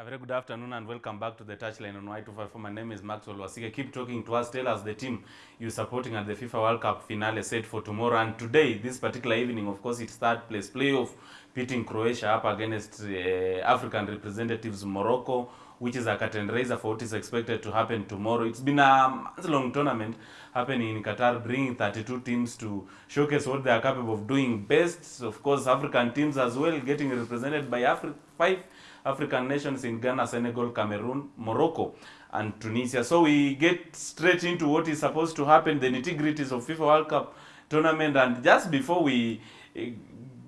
A very good afternoon and welcome back to the touchline on Y254. My name is Maxwell Wasike. Keep talking to us. Tell us the team you're supporting at the FIFA World Cup finale set for tomorrow. And today, this particular evening, of course, it's third place playoff pitting Croatia up against uh, African representatives Morocco, which is a curtain raiser for what is expected to happen tomorrow. It's been a month-long tournament happening in Qatar, bringing 32 teams to showcase what they are capable of doing best. Of course, African teams as well getting represented by Afri- five African nations in Ghana, Senegal, Cameroon, Morocco, and Tunisia. So we get straight into what is supposed to happen, the nitty-gritties of FIFA World Cup tournament. And just before we eh,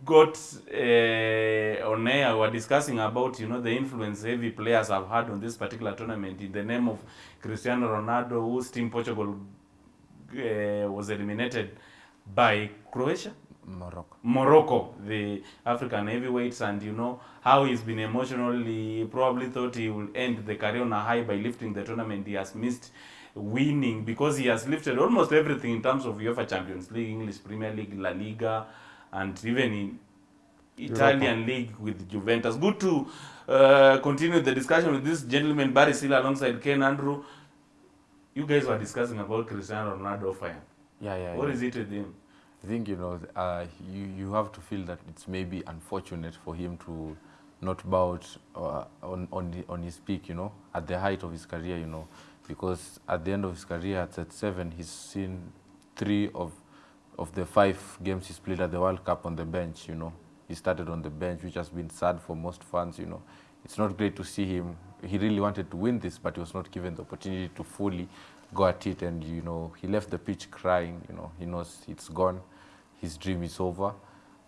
got uh, on air, we were discussing about you know the influence heavy players have had on this particular tournament in the name of Cristiano Ronaldo, whose team Portugal uh, was eliminated by Croatia. Morocco. Morocco, the African heavyweights, and you know how he's been emotionally. Probably thought he will end the career on a high by lifting the tournament. He has missed winning because he has lifted almost everything in terms of UEFA Champions League, English Premier League, La Liga, and even in Italian Europa. league with Juventus. Good to uh, continue the discussion with this gentleman, Barry Silla, alongside Ken Andrew. You guys were discussing about Cristiano Ronaldo fire. Yeah, yeah. What yeah. is it with him? I think you know uh, you you have to feel that it's maybe unfortunate for him to not bow out uh, on on the, on his peak, you know, at the height of his career, you know, because at the end of his career at 37, he's seen three of of the five games he's played at the World Cup on the bench, you know. He started on the bench, which has been sad for most fans, you know. It's not great to see him. He really wanted to win this, but he was not given the opportunity to fully go at it. And, you know, he left the pitch crying, you know. He knows it's gone. His dream is over.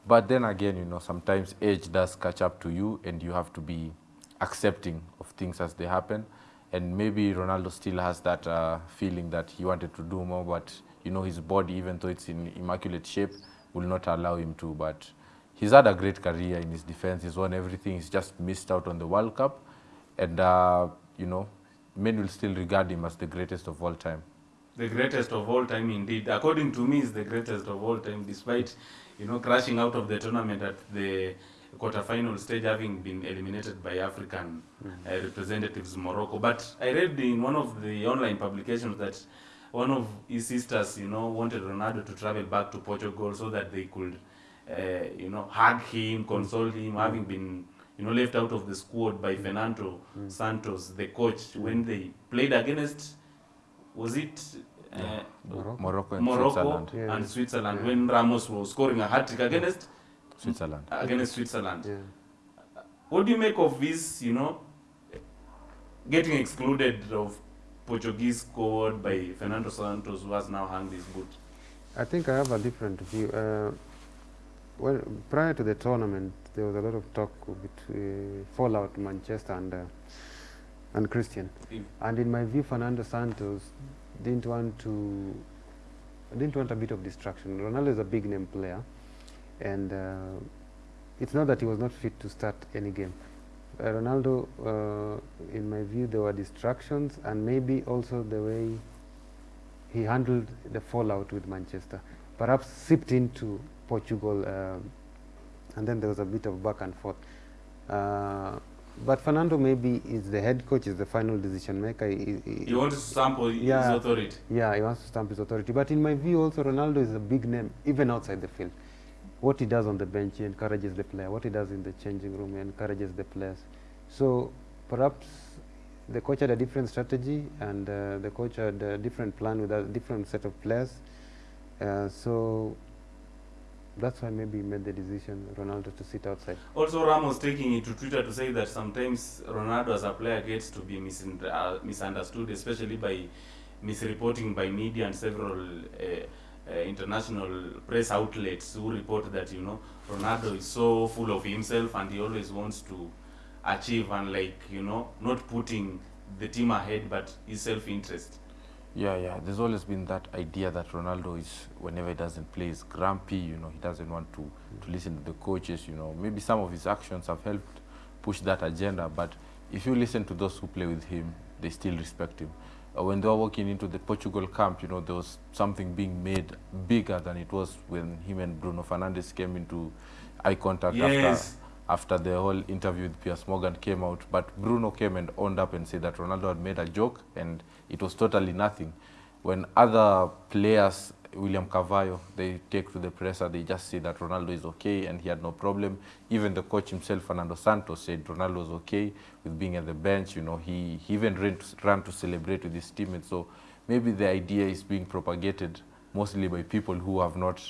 But then again, you know, sometimes age does catch up to you and you have to be accepting of things as they happen. And maybe Ronaldo still has that uh, feeling that he wanted to do more, but you know his body, even though it's in immaculate shape, will not allow him to. But he's had a great career in his defense. He's won everything. He's just missed out on the World Cup, and uh, you know, men will still regard him as the greatest of all time. The greatest of all time, indeed. According to me, is the greatest of all time, despite you know crashing out of the tournament at the quarterfinal stage, having been eliminated by African mm. uh, representatives Morocco. But I read in one of the online publications that one of his sisters, you know, wanted Ronaldo to travel back to Portugal so that they could, uh, you know, hug him, mm. console him, mm. having been you know left out of the squad by Fernando Santos, the coach, when they played against was it uh, Morocco. Morocco and Morocco Switzerland. Yeah. and Switzerland Yeah. when Ramos was scoring a hat trick against Switzerland. against Switzerland. Yeah. What do you make of this? You know, getting excluded of Portuguese squad by Fernando Santos, who has now hung his boot. I think I have a different view. Uh, well, prior to the tournament, there was a lot of talk between fallout Manchester and uh, and Christian. If- And in my view, Fernando Santos didn't want to didn't want a bit of distraction. Ronaldo is a big name player, and uh, it's not that he was not fit to start any game. Uh, Ronaldo, uh, in my view, there were distractions, and maybe also the way he handled the fallout with Manchester. Perhaps seeped into Portugal, uh, and then there was a bit of back and forth. But Fernando maybe is the head coach, is the final decision maker. He- he- You want to sample his authority. yeah, he wants to stamp his authority. But in my view, also Ronaldo is a big name, even outside the field. What he does on the bench, he encourages the player. What he does in the changing room, he encourages the players. So perhaps the coach had a different strategy, and uh, the coach had a different plan with a different set of players. Uh, so that's why maybe he made the decision, Ronaldo, to sit outside. Also, Ramos taking it to Twitter to say that sometimes Ronaldo as a player gets to be misun- uh, misunderstood, especially by misreporting by media and several uh, uh, international press outlets who report that you know Ronaldo is so full of himself and he always wants to achieve and like you know not putting the team ahead but his self-interest. Yeah, yeah. There's always been that idea that Ronaldo is, whenever he doesn't play, is grumpy. You know, he doesn't want to, to listen to the coaches. You know, maybe some of his actions have helped push that agenda. But if you listen to those who play with him, they still respect him. Uh, when they were walking into the Portugal camp, you know, there was something being made bigger than it was when him and Bruno Fernandes came into eye contact Yes. after after the whole interview with Piers Morgan came out. But Bruno came and owned up and said that Ronaldo had made a joke and it was totally nothing. When other players, William Carvalho, they take to the presser, they just say that Ronaldo is okay and he had no problem. Even the coach himself, Fernando Santos, said Ronaldo was okay with being at the bench. You know, he, he even ran to, ran to celebrate with his teammates. So maybe the idea is being propagated mostly by people who have not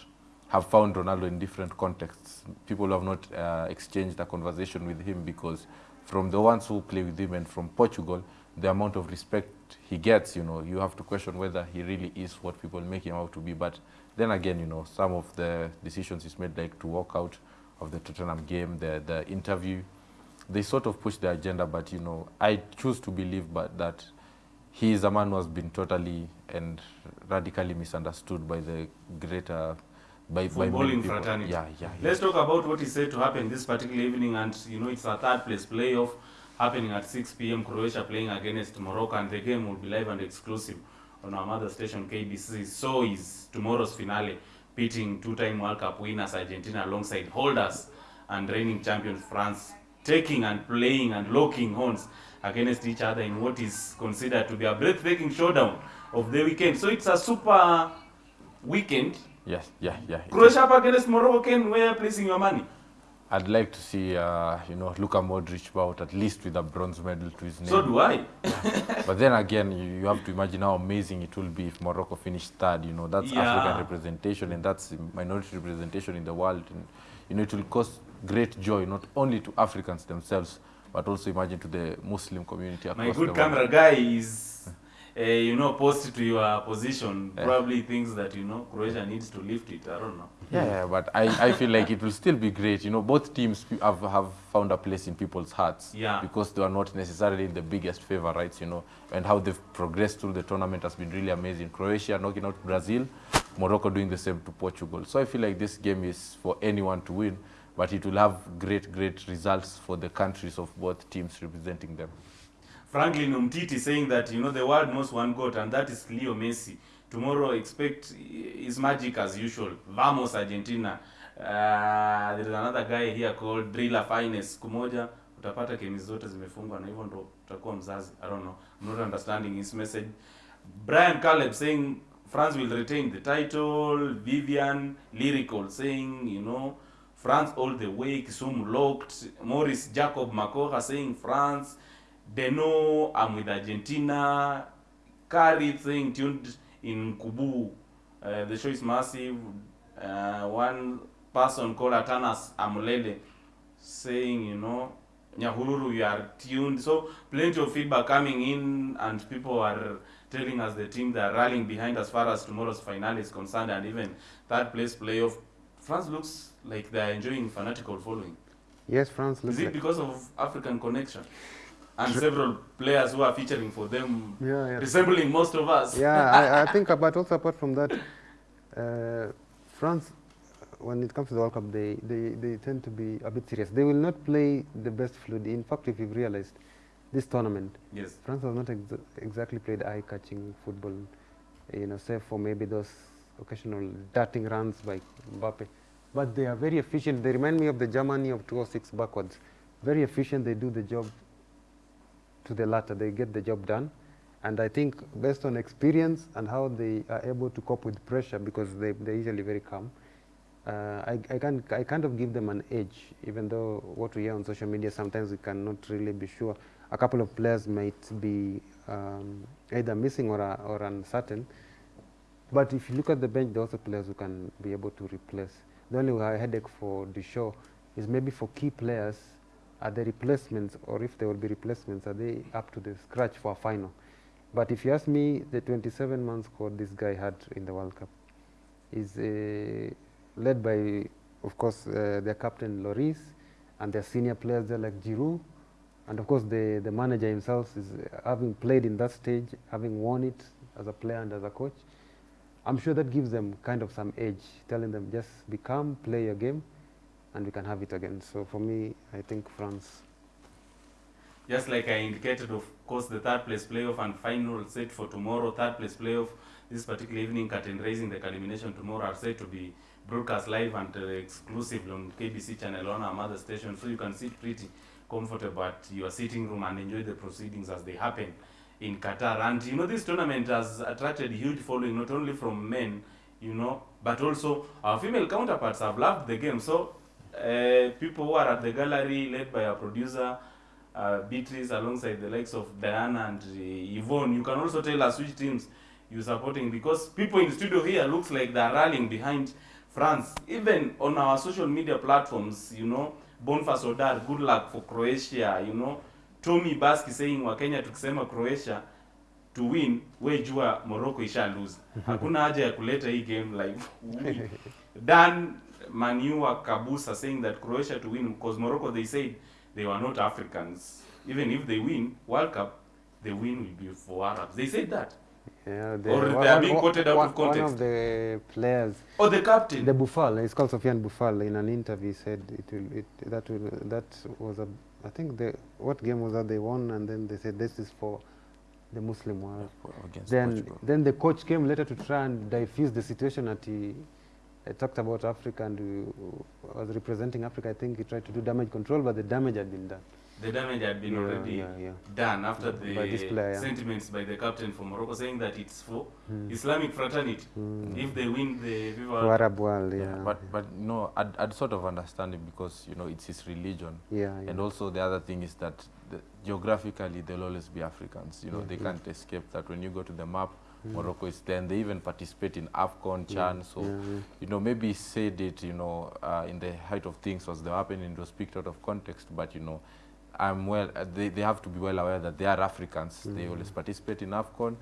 have found Ronaldo in different contexts. People have not uh, exchanged a conversation with him because from the ones who play with him and from Portugal, the amount of respect he gets, you know, you have to question whether he really is what people make him out to be. But then again, you know, some of the decisions he's made, like to walk out of the Tottenham game, the, the interview, they sort of push the agenda. But, you know, I choose to believe but that he is a man who has been totally and radically misunderstood by the greater by, by many Footballing people. fraternity. Yeah, yeah, yeah. Let's talk about what is said to happen this particular evening, and you know it's a third place playoff happening at 6 p.m. Croatia playing against Morocco, and the game will be live and exclusive on our mother station KBC. So is tomorrow's finale, pitting two-time World Cup winners Argentina alongside holders and reigning champions France, taking and playing and locking horns against each other in what is considered to be a breathtaking showdown of the weekend. So it's a super weekend. Yes, yeah, yeah. Croatia up against Morocco, Ken, where are you placing your money? I'd like to see, uh, you know, Luka Modric out at least with a bronze medal to his name. So do I. But then again, you, you have to imagine how amazing it will be if Morocco finished third. You know, that's Yeah. African representation and that's minority representation in the world. And, you know, it will cause great joy not only to Africans themselves, but also imagine to the Muslim community across My good camera guy is, uh, you know, posted to your position. Yeah. Probably thinks that, you know, Croatia needs to lift it. I don't know. Yeah, yeah, but I, I feel like it will still be great. You know, both teams have, have found a place in people's hearts. Yeah. Because they are not necessarily the biggest favorites, you know, and how they've progressed through the tournament has been really amazing. Croatia knocking out Brazil, Morocco doing the same to Portugal. So I feel like this game is for anyone to win, but it will have great, great results for the countries of both teams representing them. Franklin Umtiti saying that, you know, the world knows one God, and that is Leo Messi. Tomorrow, expect his magic as usual. Vamos, Argentina. Uh, there is another guy here called Driller Finest. Siku moja utapata kemi zote zimefungwa na hivyo ndo utakuwa mzazi. I don't know. I'm not understanding his message. Brian Caleb saying France will retain the title. Vivian Lyrical saying, you know, France all the way. Kisumu locked. Morris Jacob Makoha saying France. Deno, I'm with Argentina. Kari saying tuned in Kubu. Uh, the show is massive. Uh, one person called Atanas Amulele saying, you know, Nyahururu, you are tuned. So plenty of feedback coming in, and people are telling us the team they are rallying behind as far as tomorrow's final is concerned, and even third place playoff. France looks like they are enjoying fanatical following. Yes, France looks Is it like because of African connection? And several players who are featuring for them yeah, yeah. resembling most of us. yeah, I, I think, but also apart from that, uh, France, when it comes to the World Cup, they, they, they tend to be a bit serious. They will not play the best fluid. In fact, if you've realized, this tournament, Yes. France has not ex exactly played eye-catching football, you know, save for maybe those occasional darting runs by Mbappe. But they are very efficient. They remind me of the Germany of 2006 backwards. Very efficient. They do the job to the latter. They get the job done. And I think based on experience and how they are able to cope with pressure, because they, they're usually very calm, uh, I, I, can, I kind of give them an edge, even though what we hear on social media, sometimes we cannot really be sure. A couple of players might be um, either missing or, uh, or uncertain. But if you look at the bench, there are also players who can be able to replace. The only headache for the show is maybe for key players, are the replacements, or if there will be replacements, are they up to the scratch for a final? But if you ask me, the 27-man squad this guy had in the World Cup is uh, led by, of course, uh, their captain Lloris and their senior players there like Giroud, and of course the, the manager himself is uh, having played in that stage, having won it as a player and as a coach. I'm sure that gives them kind of some edge, telling them just be calm, play your game, and we can have it again. So for me, I think France. just like I indicated, of course, the third place playoff and final set for tomorrow. Third place playoff this particular evening, curtain raising the culmination tomorrow are said to be broadcast live and uh, exclusive on KBC channel on our mother station, so you can sit pretty comfortable at your sitting room and enjoy the proceedings as they happen in Qatar. And you know, this tournament has attracted huge following not only from men, you know, but also our female counterparts have loved the game. So uh, people who are at the gallery, led by our producer uh, Beatrice, alongside the likes of Diana and uh, Yvonne, you can also tell us which teams you're supporting because people in the studio here looks like they're rallying behind France. Even on our social media platforms, you know, Bonfas Odar, good luck for Croatia, you know. Tommy Baski saying Wakenya tukisema Croatia to win, we jua Morocco isha lose. Hakuna haja ya kuleta hii game live. Dan Manua Kabusa saying that Croatia to win because Morocco they said they were not Africans. Even if they win World Cup, the win will be for Arabs. They said that. Yeah, Or they are being quoted out one, of One context. of the players, Oh, the captain. the Boufal, it's called Sofiane Boufal, in an interview said it will, it, that will, that was a, I think the, what game was that they won and then they said this is for the Muslim world. against Then, Portugal. then the coach came later to try and diffuse the situation at. he uh, talked about Africa and uh, was representing Africa. I think he tried to do damage control, but the damage had been done. the damage had been Yeah, already yeah, yeah. done after By this the player. sentiments by the captain for Morocco saying that it's for Mm. Islamic fraternity. Mm. If they win the FIFA World Cup. Arab world, yeah. Yeah, but but no, I'd, I'd sort of understand it because you know it's his religion, yeah, yeah. and also the other thing is that the, geographically they'll always be Africans. You know they can't escape that. When you go to the map. Morocco is there, and they even participate in Afcon, Yeah, Chan. So yeah, yeah. you know maybe he said it you know uh, in the height of things was the happening it was picked out of context but you know i'm well uh, they, they have to be well aware that they are africans they Mhm. always participate in afcon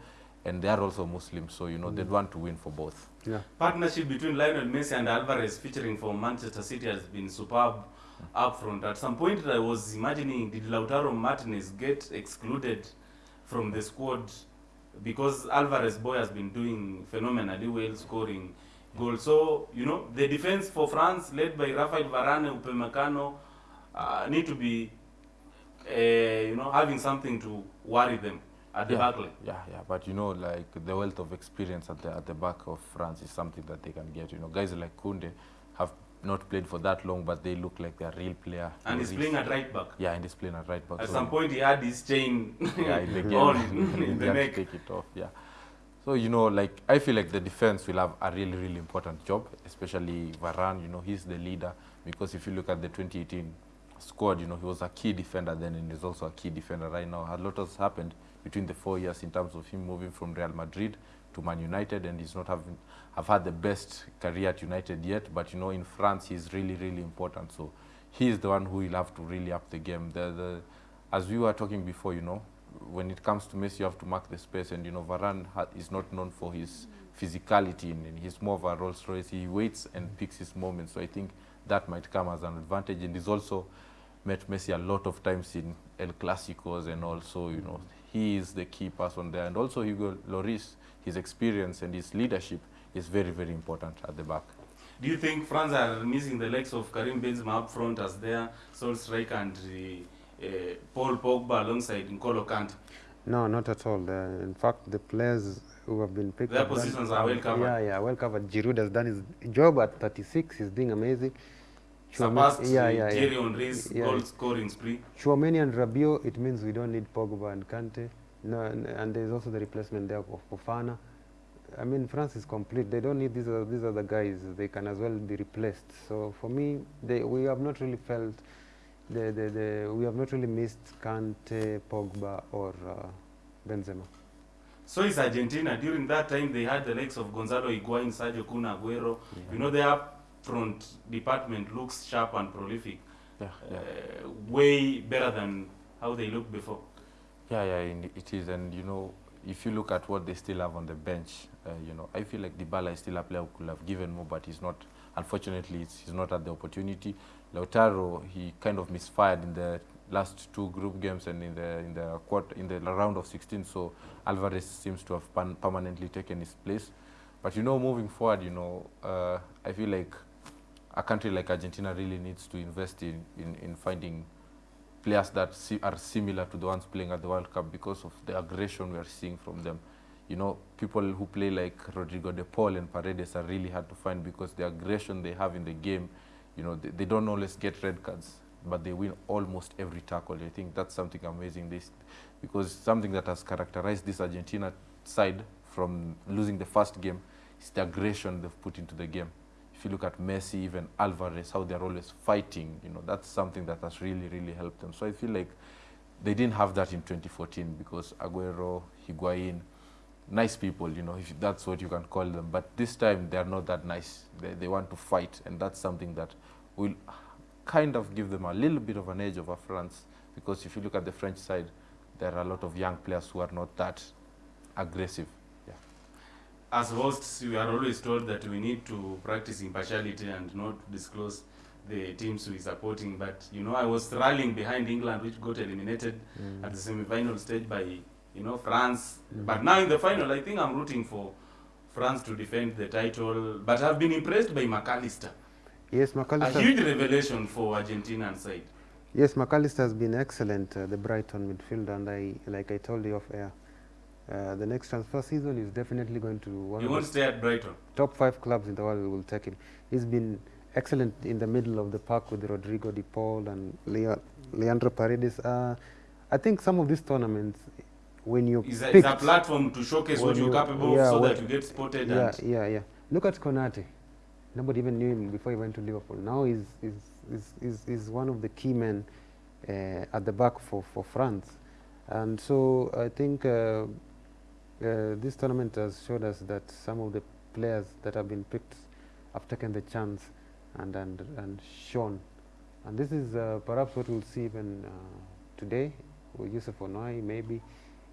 and they are also muslims so you know they'd Mm. want to win for both yeah. Partnership between Lionel Messi and Alvarez featuring for Manchester City has been superb up front. At some point I was imagining did Lautaro Martinez get excluded from the squad because Alvarez boy has been doing phenomenally well scoring goals. So, you know, the defense for France led by Rafael Varane, Upamecano uh, need to be uh, you know having something to worry them at the yeah, back line. yeah yeah but you know like the wealth of experience at the at the back of france is something that they can get you know guys like Kounde not played for that long but they look like they're real player And he's playing at right back. yeah and he's playing at right back At so some point he had his chain yeah, in the game. on in, the neck. take it off. Yeah. So you know, like I feel like the defense will have a really, really important job, especially Varane. You know, he's the leader because if you look at the 2018 squad, you know, he was a key defender then, and he's also a key defender right now. A lot has happened between the four years in terms of him moving from Real Madrid to Man United, and he's not having have had the best career at United yet. But you know, in France, he's really, really important. So he is the one who will have to really up the game. The, the as we were talking before, you know, when it comes to Messi, you have to mark the space, and you know, Varane is not known for his physicality, and, and he's more of a Rolls Royce. He waits and picks his moments. So I think that might come as an advantage, and he's also met Messi a lot of times in El Clasicos, and also, you know, he is the key person there, and also Hugo Lloris, his experience and his leadership is very, very important at the back. Do you think France are missing the legs of Karim Benzema up front as their sole striker and uh, uh, Paul Pogba alongside N'Golo Kante? No, not at all. The, in fact, the players who have been picked Their up done- positions are well covered. Yeah, yeah, well covered. Giroud has done his job at 36. He's doing amazing. Surpassed yeah, uh, yeah, Thierry yeah. Henry's Yeah. goal scoring spree. Tchouameni and Rabiot, it means we don't need Pogba and Kante. No, and, there's also the replacement there of Fofana. I mean, France is complete. They don't need these are these are the guys. They can as well be replaced. So for me, they, we have not really felt the, the, the we have not really missed Kante, Pogba, or uh, Benzema. So is Argentina. During that time, they had the legs of Gonzalo Higuain, Sergio Kun Aguero. You know, their up front department looks sharp and prolific. Yeah, yeah. Uh, way better than how they looked before. Yeah, yeah, it is. And, you know, if you look at what they still have on the bench, uh, you know, I feel like Dybala is still a player who could have given more, but he's not, unfortunately, it's, he's not at the opportunity. Lautaro, he kind of misfired in the last two group games and in the in the quarter, in the round of 16. So Alvarez seems to have pan- permanently taken his place. But you know, moving forward, you know, uh, I feel like a country like Argentina really needs to invest in, in, in finding players that si are similar to the ones playing at the World Cup because of the aggression we are seeing from them. You know, people who play like Rodrigo De Paul and Paredes are really hard to find because the aggression they have in the game, you know, they, they don't always get red cards, but they win almost every tackle. I think that's something amazing. This, because something that has characterized this Argentina side from losing the first game is the aggression they've put into the game. If you look at Messi, even Alvarez, how they're always fighting, you know, that's something that has really, really helped them. So I feel like they didn't have that in 2014 because Aguero, Higuain, nice people, you know, if that's what you can call them. But this time they are not that nice. They, they want to fight, and that's something that will kind of give them a little bit of an edge over France. Because if you look at the French side, there are a lot of young players who are not that aggressive. As hosts, we are always told that we need to practice impartiality and not disclose the teams we're supporting. But you know, I was rallying behind England, which got eliminated Mm. at the semi-final stage by you know France. Mm. But now in the final, I think I'm rooting for France to defend the title. But I've been impressed by McAllister. Yes, McAllister. A huge revelation for Argentinian side. Yes, McAllister has been excellent, uh, the Brighton midfielder, and I, like I told you off air, uh, the next transfer season is definitely going to one He won't stay at Brighton. top five clubs in the world will take him. He's been excellent in the middle of the park with Rodrigo De Paul and Lea Leandro Paredes. Uh, I think some of these tournaments, when you It's a, a platform to showcase what you're you- capable yeah, of so when- that you get spotted yeah, and yeah, yeah. Look at Konate. Nobody even knew him before he went to Liverpool. Now he's, he's, he's, he's, he's one of the key men uh, at the back for, for France. And so I think uh, this tournament has showed us that some of the players that have been picked have taken the chance and, and, and shown. And this is uh, perhaps what we'll see even uh, today with Yusuf Ounahi, maybe.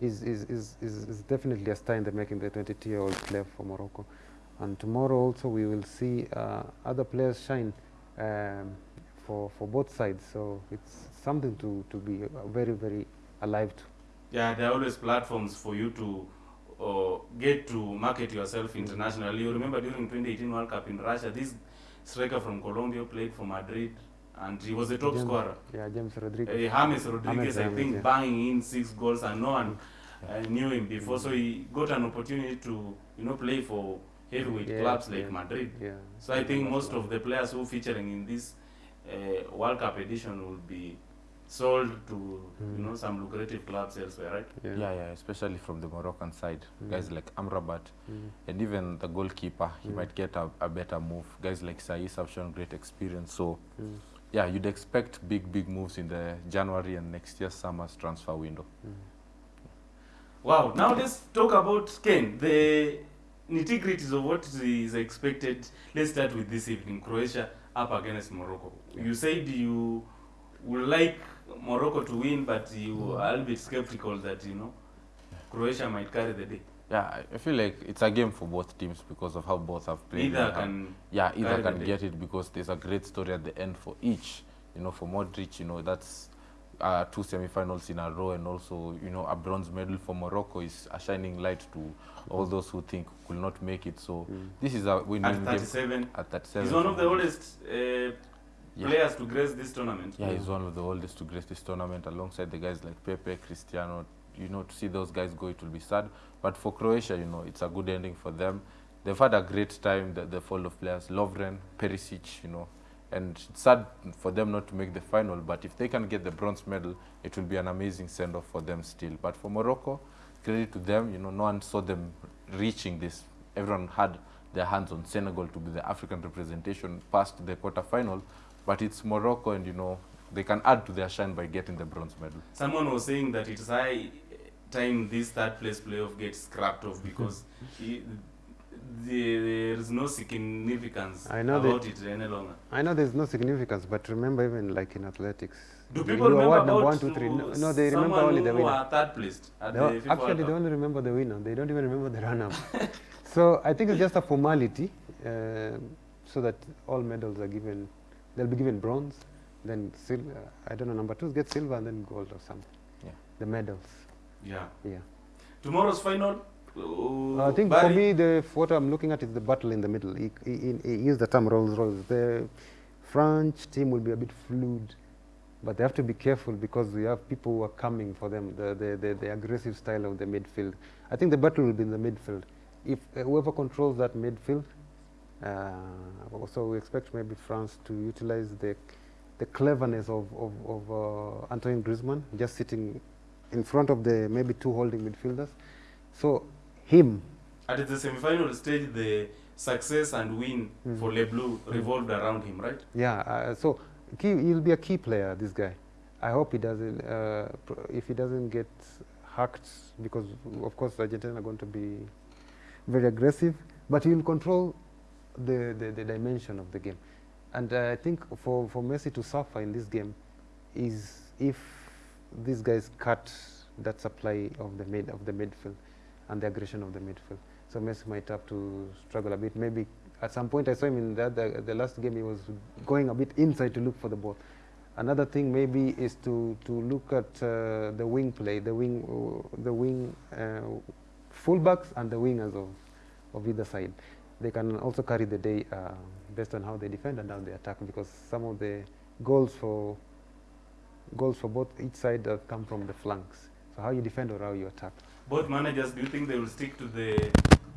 Is, is, is, is, definitely a star in the making, the 22-year-old player for Morocco. And tomorrow also we will see uh, other players shine um, for, for both sides. So it's something to, to be very, very alive to. yeah, there are always platforms for you to uh, get to market yourself internationally. You remember during 2018 World Cup in Russia, this striker from Colombia played for Madrid and he was the top James- scorer. Yeah, James Rodriguez. Uh, James Rodriguez, I think, yeah. banging in six goals and no one uh, knew him before. So he got an opportunity to, you know, play for heavyweight Yeah, clubs like yeah. Madrid. Yeah. So I think most of the players who featuring in this uh, World Cup edition will be sold to Mm. you know some lucrative clubs elsewhere, right? Yeah. Yeah, yeah, especially from the Moroccan side. Mm. Guys like Amrabat Mm. and even the goalkeeper, he Mm. might get a, a better move. Guys like Saiss have shown great experience. So, Mm. yeah, you'd expect big, big moves in the January and next year's summer's transfer window. Mm. Wow. Now let's talk about Ken. The nitty-gritties of what is expected. Let's start with this evening. Croatia up against Morocco. Yeah. You said you would like Morocco to win, but you are a little bit skeptical that you know Croatia might carry the day. Yeah, I- feel like it's a game for both teams because of how both have played. Either can yeah, either the can get it because there's a great story at the end for each. You know, for Modric, you know, that's uh, two semi-finals in a row, and also, you know, a bronze medal for Morocco is a shining light to all those who think could not make it. So Mm. this is a at win-win game 37. at that seven. He's one of the oldest uh, Yeah. players to grace this tournament. Yeah, he's one of the oldest to grace this tournament alongside the guys like Pepe, Cristiano. You know, to see those guys go, it will be sad. But for Croatia, you know, it's a good ending for them. They've had a great time, the, the fall of players, Lovren, Perisic, you know. And it's sad for them not to make the final, but if they can get the bronze medal, it will be an amazing send-off for them still. But for Morocco, credit to them, you know, no one saw them reaching this. Everyone had their hands on Senegal to be the African representation past the quarter-final, but it's Morocco and, you know, they can add to their shine by getting the bronze medal. Someone was saying that it's high time this third place playoff gets scrapped off because he, the, there is no significance I know that- about it any longer. I know there's no significance, but remember, even like in athletics, Do you people remember award number about one, two, three. No, no, they remember only the who winner. are third placed at They the o- FIFA actually, they only remember the winner. They don't even remember the runner. so I think it's just a formality, uh, so that all medals are given. They'll be given bronze, then sil- uh, I don't know. Number two get silver and then gold or something. Yeah. The medals. Yeah. Yeah. Tomorrow's final. uh, I think for me, the what I'm looking at is the battle in the middle. He, he, he he used the term Rolls Royce. The French team will be a bit fluid but they have to be careful because we have people who are coming for them, the, the, the, the aggressive style of the midfield. I think the battle will be in the midfield. If uh, whoever controls that midfield, uh, so we expect maybe France to utilize the, the cleverness of, of, of uh, Antoine Griezmann, just sitting in front of the maybe two holding midfielders. So him, At the semi-final stage, the success and win Mm. for Le Bleu revolved around him, right? yeah, uh, so key, he'll be a key player, this guy. I hope he doesn't, uh, if he doesn't get hacked, because of course Argentina are going to be very aggressive, but he'll control the, the, the dimension of the game. And uh, I think for, for Messi to suffer in this game is if these guys cut that supply of the mid of the midfield and the aggression of the midfield. So Messi might have to struggle a bit. Maybe at some point I saw him in the, the, last game he was going a bit inside to look for the ball. Another thing maybe is to, to look at uh, the wing play, the wing, uh, the wing uh, fullbacks and the wingers of, of either side. They can also carry the day uh, based on how they defend and how they attack because some of the goals for goals for both each side have come from the flanks. So how you defend or how you attack. Both managers, do you think they will stick to the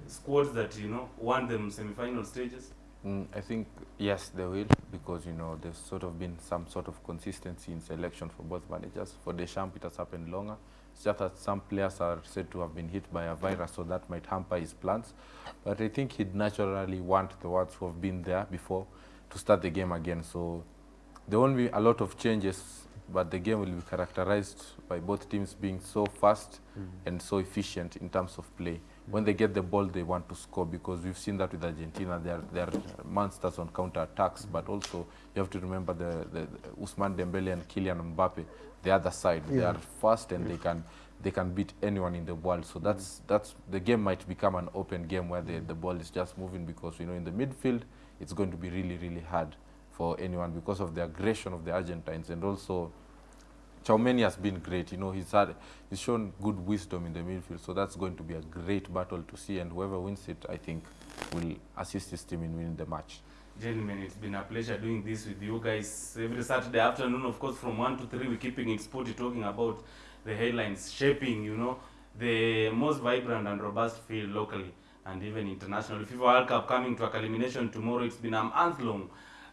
squads that you know won them semi-final stages? Mm, I think yes, they will because you know there's sort of been some sort of consistency in selection for both managers. For Deschamps, it has happened longer. It's just that some players are said to have been hit by a virus, so that might hamper his plans. But I think he'd naturally want the ones who have been there before to start the game again. So there won't be a lot of changes, but the game will be characterized by both teams being so fast mm. and so efficient in terms of play. When they get the ball, they want to score because we've seen that with Argentina. They are, they are monsters on counter attacks, but also you have to remember the, the, the Ousmane Dembele and Kylian Mbappe, the other side. They are fast and they can they can beat anyone in the world. So that's that's the game might become an open game where the, the ball is just moving because you know in the midfield it's going to be really really hard for anyone because of the aggression of the Argentines and also Tchouameni has been great. You know, he's had he's shown good wisdom in the midfield, so that's going to be a great battle to see. And whoever wins it, I think, will assist his team in winning the match. Gentlemen, it's been a pleasure doing this with you guys every Saturday afternoon. Of course, from one to three, we're keeping it sporty, talking about the headlines, shaping, you know, the most vibrant and robust field locally and even internationally. FIFA World Cup coming to a culmination tomorrow. It's been a month long.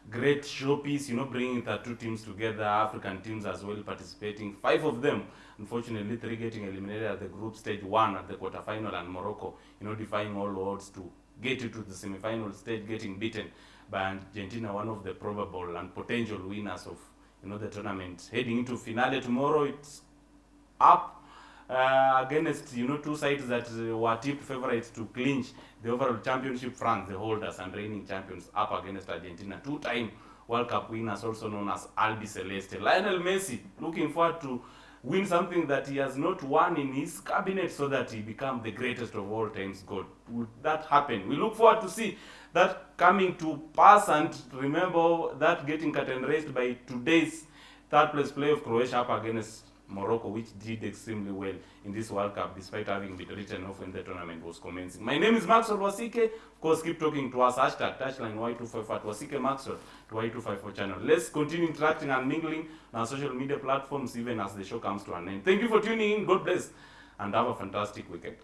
Great showpiece, you know, bringing the two teams together, African teams as well participating. Five of them, unfortunately, three getting eliminated at the group stage one at the quarterfinal, and Morocco, you know, defying all odds to get into the semi-final stage, getting beaten by Argentina, one of the probable and potential winners of you know the tournament. Heading into finale tomorrow, it's up uh, against you know two sides that uh, were tipped favorites to clinch the overall championship. France, the holders and reigning champions, up against Argentina, two-time World Cup winners, also known as Albiceleste. Lionel Messi looking forward to win something that he has not won in his cabinet so that he become the greatest of all times god would that happen we look forward to see that coming to pass and remember that getting curtain raised by today's third place play of croatia up against morocco which did extremely well in this world cup despite having been written off when the tournament was commencing. My name is maxwell wasike. Of course keep talking to us. Hashtag touchline y254 at wasike maxwell to y254 channel. Let's continue interacting and mingling on our social media platforms even as the show comes to an end. Thank you for tuning in. God bless and have a fantastic weekend